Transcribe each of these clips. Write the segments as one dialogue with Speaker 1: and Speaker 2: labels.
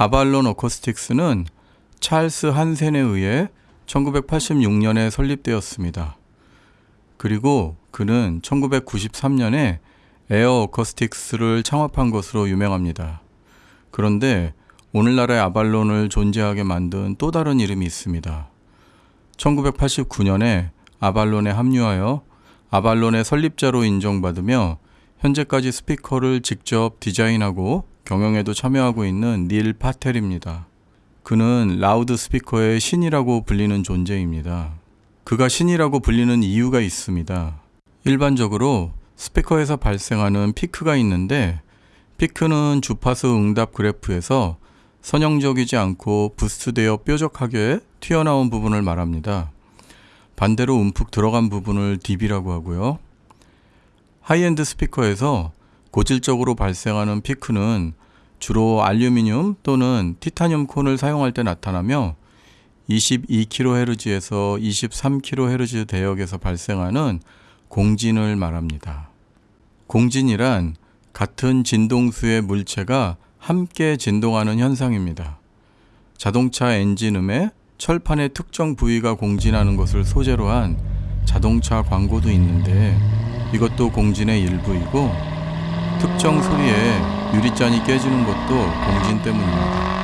Speaker 1: 아발론 어코스틱스는 찰스 한센에 의해 1986년에 설립되었습니다. 그리고 그는 1993년에 에어 어코스틱스를 창업한 것으로 유명합니다. 그런데 오늘날의 아발론을 존재하게 만든 또 다른 이름이 있습니다. 1989년에 아발론에 합류하여 아발론의 설립자로 인정받으며 현재까지 스피커를 직접 디자인하고 경영에도 참여하고 있는 닐 파텔입니다. 그는 라우드 스피커의 신이라고 불리는 존재입니다. 그가 신이라고 불리는 이유가 있습니다. 일반적으로 스피커에서 발생하는 피크가 있는데 피크는 주파수 응답 그래프에서 선형적이지 않고 boost되어 뾰족하게 튀어나온 부분을 말합니다. 반대로 움푹 들어간 부분을 dip이라고 하고요. 하이엔드 스피커에서 고질적으로 발생하는 피크는 주로 알루미늄 또는 티타늄 콘을 사용할 때 나타나며 22kHz에서 23kHz 대역에서 발생하는 공진을 말합니다. 공진이란 같은 진동수의 물체가 함께 진동하는 현상입니다. 자동차 엔진음에 철판의 특정 부위가 공진하는 것을 소재로 한 자동차 광고도 있는데 이것도 공진의 일부이고 특정 소리에 유리잔이 깨지는 것도 공진 때문입니다.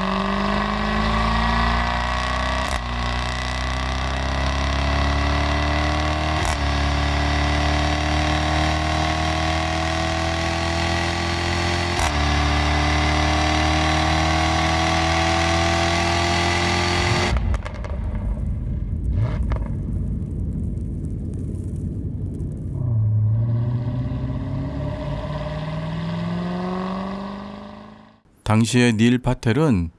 Speaker 1: 당시에 닐 파텔은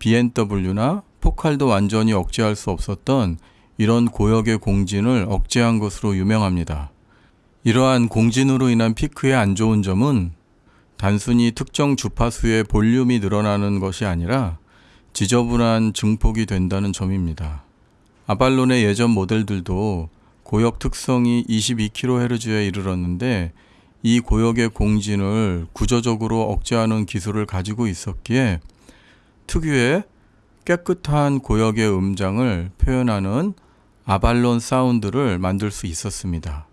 Speaker 1: BMW나 포칼도 완전히 억제할 수 없었던 이런 고역의 공진을 억제한 것으로 유명합니다. 이러한 공진으로 인한 피크의 안 좋은 점은 단순히 특정 주파수의 볼륨이 늘어나는 것이 아니라 지저분한 증폭이 된다는 점입니다. 아발론의 예전 모델들도 고역 특성이 22kHz에 이르렀는데 이 고역의 공진을 구조적으로 억제하는 기술을 가지고 있었기에 특유의 깨끗한 고역의 음장을 표현하는 아발론 사운드를 만들 수 있었습니다.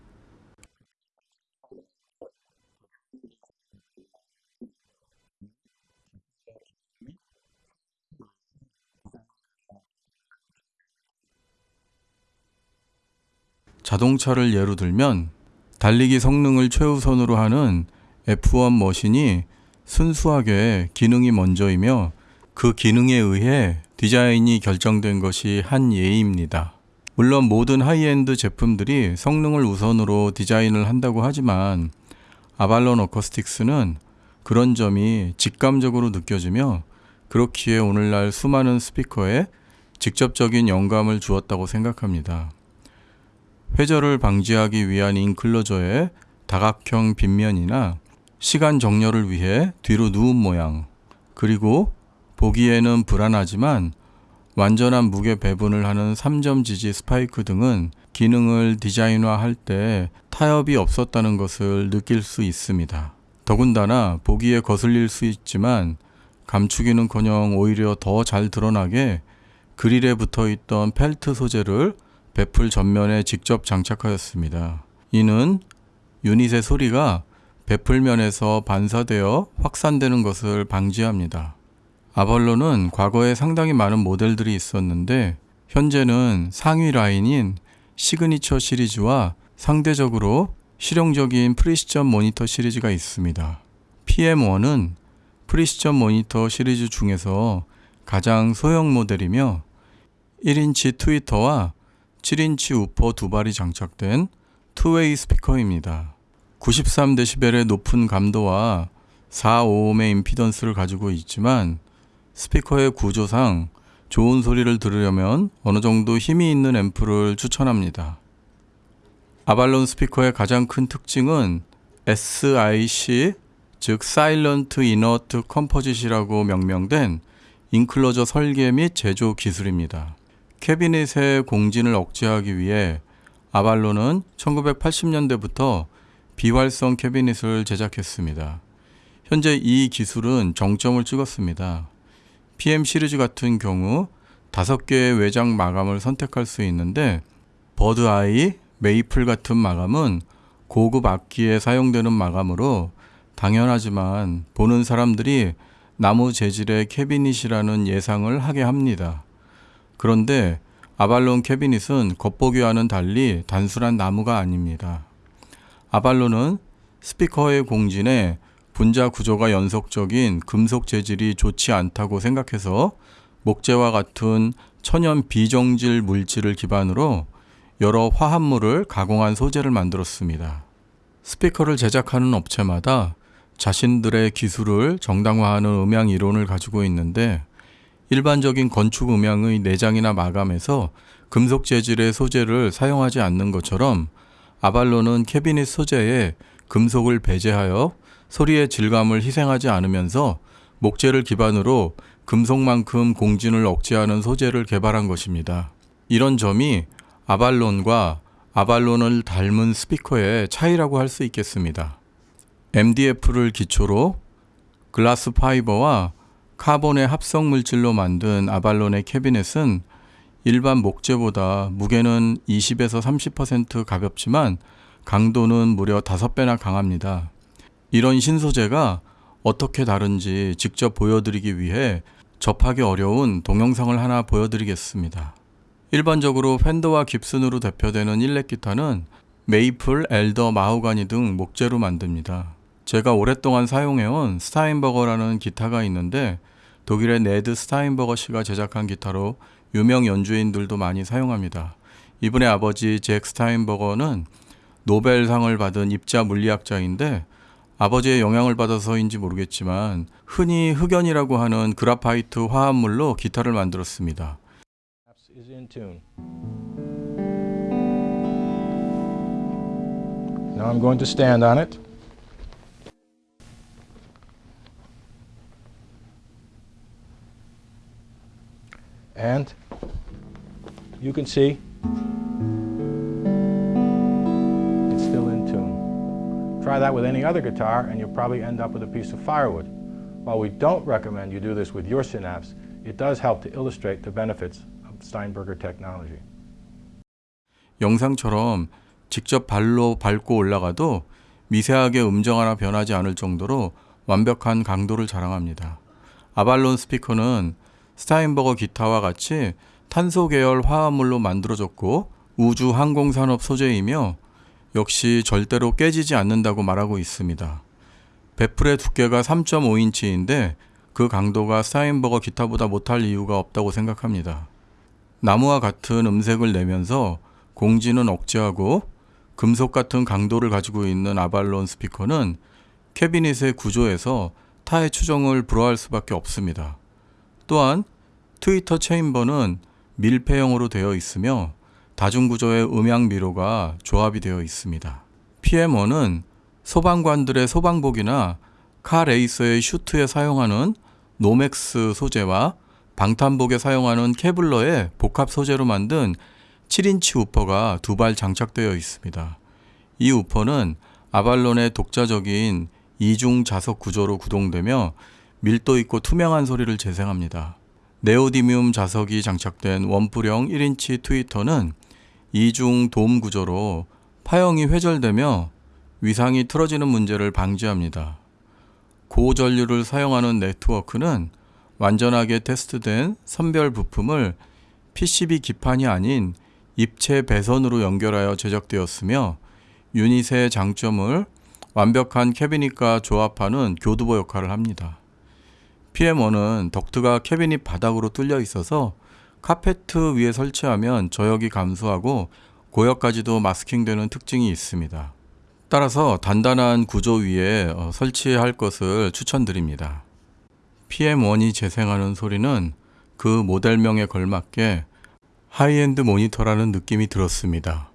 Speaker 1: 자동차를 예로 들면 달리기 성능을 최우선으로 하는 F1 머신이 순수하게 기능이 먼저이며 그 기능에 의해 디자인이 결정된 것이 한 예입니다. 물론 모든 하이엔드 제품들이 성능을 우선으로 디자인을 한다고 하지만 아발론 어커스틱스는 그런 점이 직감적으로 느껴지며 그렇기에 오늘날 수많은 스피커에 직접적인 영감을 주었다고 생각합니다. 회절을 방지하기 위한 인클로저의 다각형 빗면이나 시간 정렬을 위해 뒤로 누운 모양, 그리고 보기에는 불안하지만 완전한 무게 배분을 하는 3점 지지 스파이크 등은 기능을 디자인화할 때 타협이 없었다는 것을 느낄 수 있습니다. 더군다나 보기에 거슬릴 수 있지만 감추기는커녕 오히려 더 잘 드러나게 그릴에 붙어 있던 펠트 소재를 baffle 전면에 직접 장착하였습니다. 이는 유닛의 소리가 baffle면에서 반사되어 확산되는 것을 방지합니다. 아발론은 과거에 상당히 많은 모델들이 있었는데 현재는 상위 라인인 시그니처 시리즈와 상대적으로 실용적인 Precision Monitor 시리즈가 있습니다. PM1은 Precision Monitor 시리즈 중에서 가장 소형 모델이며 1인치 트위터와 7인치 우퍼 두 발이 장착된 two-way 스피커입니다. 93dB의 높은 감도와 4ohm의 임피던스를 가지고 있지만 스피커의 구조상 좋은 소리를 들으려면 어느 정도 힘이 있는 앰프를 추천합니다. 아발론 스피커의 가장 큰 특징은 SIC 즉 Silent Inert Composite이라고 명명된 enclosure 설계 및 제조 기술입니다. 캐비닛의 공진을 억제하기 위해 아발론은 1980년대부터 비활성 캐비닛을 제작했습니다. 현재 이 기술은 정점을 찍었습니다. PM 시리즈 같은 경우 다섯 개의 외장 마감을 선택할 수 있는데 bird eye, maple 같은 마감은 고급 악기에 사용되는 마감으로 당연하지만 보는 사람들이 나무 재질의 캐비닛이라는 예상을 하게 합니다. 그런데 아발론 캐비닛은 겉보기와는 달리 단순한 나무가 아닙니다. 아발론은 스피커의 공진에 분자 구조가 연속적인 금속 재질이 좋지 않다고 생각해서 목재와 같은 천연 비정질 물질을 기반으로 여러 화합물을 가공한 소재를 만들었습니다. 스피커를 제작하는 업체마다 자신들의 기술을 정당화하는 음향 이론을 가지고 있는데 일반적인 건축 음향의 내장이나 마감에서 금속 재질의 소재를 사용하지 않는 것처럼 아발론은 캐비닛 소재에 금속을 배제하여 소리의 질감을 희생하지 않으면서 목재를 기반으로 금속만큼 공진을 억제하는 소재를 개발한 것입니다. 이런 점이 아발론과 아발론을 닮은 스피커의 차이라고 할 수 있겠습니다. MDF를 기초로 글라스 파이버와 카본의 합성 물질로 만든 아발론의 캐비넷은 일반 목재보다 무게는 20에서 30% 가볍지만 강도는 무려 5배나 강합니다. 이런 신소재가 어떻게 다른지 직접 보여드리기 위해 접하기 어려운 동영상을 하나 보여드리겠습니다. 일반적으로 팬더와 깁슨으로 대표되는 일렉 기타는 메이플, 엘더, 마호가니 등 목재로 만듭니다. 제가 오랫동안 사용해온 스타인버거라는 기타가 있는데 독일의 네드 스타인버거 씨가 제작한 기타로 유명 연주인들도 많이 사용합니다. 이분의 아버지 잭 스타인버거는 노벨상을 받은 입자 물리학자인데 아버지의 영향을 받아서인지 모르겠지만 흔히 흑연이라고 하는 그라파이트 화합물로 기타를 만들었습니다.
Speaker 2: And you can see it's still in tune. Try that with any other guitar and you'll probably end up with a piece of firewood. While we don't recommend you do this with your synapse, it does help to illustrate the benefits of Steinberger technology.
Speaker 1: 영상처럼 직접 발로 밟고 올라가도 미세하게 음정 하나 변하지 않을 정도로 완벽한 강도를 자랑합니다. 아발론 스피커는 스타인버거 기타와 같이 탄소 계열 화합물로 만들어졌고 우주 항공산업 소재이며 역시 절대로 깨지지 않는다고 말하고 있습니다. 배풀의 두께가 3.5인치인데 그 강도가 스타인버거 기타보다 못할 이유가 없다고 생각합니다. 나무와 같은 음색을 내면서 공진은 억제하고 금속 같은 강도를 가지고 있는 아발론 스피커는 캐비닛의 구조에서 타의 추종을 불허할 수밖에 없습니다. 또한 트위터 chamber는 밀폐형으로 되어 있으며 다중구조의 음향 미로가 조합이 되어 있습니다. PM1은 소방관들의 소방복이나 카 레이서의 슈트에 사용하는 노맥스 소재와 방탄복에 사용하는 케블러의 복합 소재로 만든 7인치 우퍼가 두 발 장착되어 있습니다. 이 우퍼는 아발론의 독자적인 이중 자석 구조로 구동되며 밀도 있고 투명한 소리를 재생합니다. 네오디뮴 자석이 장착된 원뿔형 1인치 트위터는 이중 돔 구조로 파형이 회절되며 위상이 틀어지는 문제를 방지합니다. 고전류를 사용하는 네트워크는 완전하게 테스트된 선별 부품을 PCB 기판이 아닌 입체 배선으로 연결하여 제작되었으며 유닛의 장점을 완벽한 캐비닛과 조합하는 교두보 역할을 합니다. PM1은 덕트가 캐비닛 바닥으로 뚫려 있어서 카페트 위에 설치하면 저역이 감소하고 고역까지도 마스킹되는 특징이 있습니다. 따라서 단단한 구조 위에 어, 설치할 것을 추천드립니다. PM1이 재생하는 소리는 그 모델명에 걸맞게 하이엔드 모니터라는 느낌이 들었습니다.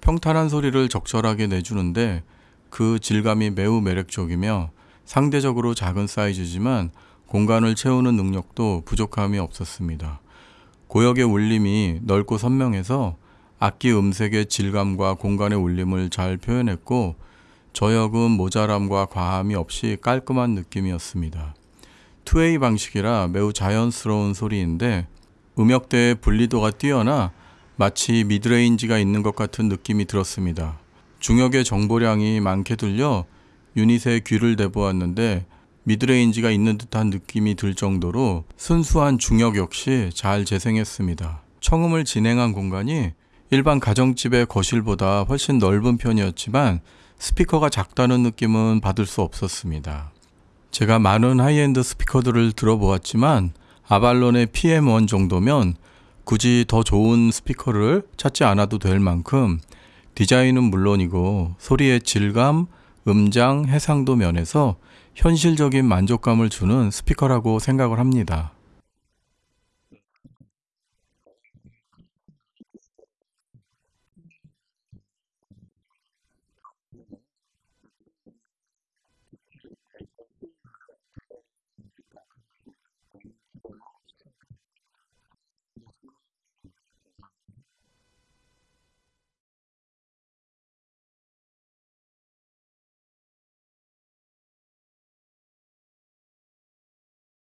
Speaker 1: 평탄한 소리를 적절하게 내주는데 그 질감이 매우 매력적이며 상대적으로 작은 사이즈지만 공간을 채우는 능력도 부족함이 없었습니다. 고역의 울림이 넓고 선명해서 악기 음색의 질감과 공간의 울림을 잘 표현했고 저역은 모자람과 과함이 없이 깔끔한 느낌이었습니다. two-way 방식이라 매우 자연스러운 소리인데 음역대의 분리도가 뛰어나 마치 midrange가 있는 것 같은 느낌이 들었습니다. 중역의 정보량이 많게 들려 유닛에 귀를 대보았는데 midrange가 있는 듯한 느낌이 들 정도로 순수한 중역 역시 잘 재생했습니다. 청음을 진행한 공간이 일반 가정집의 거실보다 훨씬 넓은 편이었지만 스피커가 작다는 느낌은 받을 수 없었습니다. 제가 많은 하이엔드 스피커들을 들어보았지만 아발론의 PM1 정도면 굳이 더 좋은 스피커를 찾지 않아도 될 만큼 디자인은 물론이고 소리의 질감, 음장, 해상도 면에서 현실적인 만족감을 주는 스피커라고 생각을 합니다.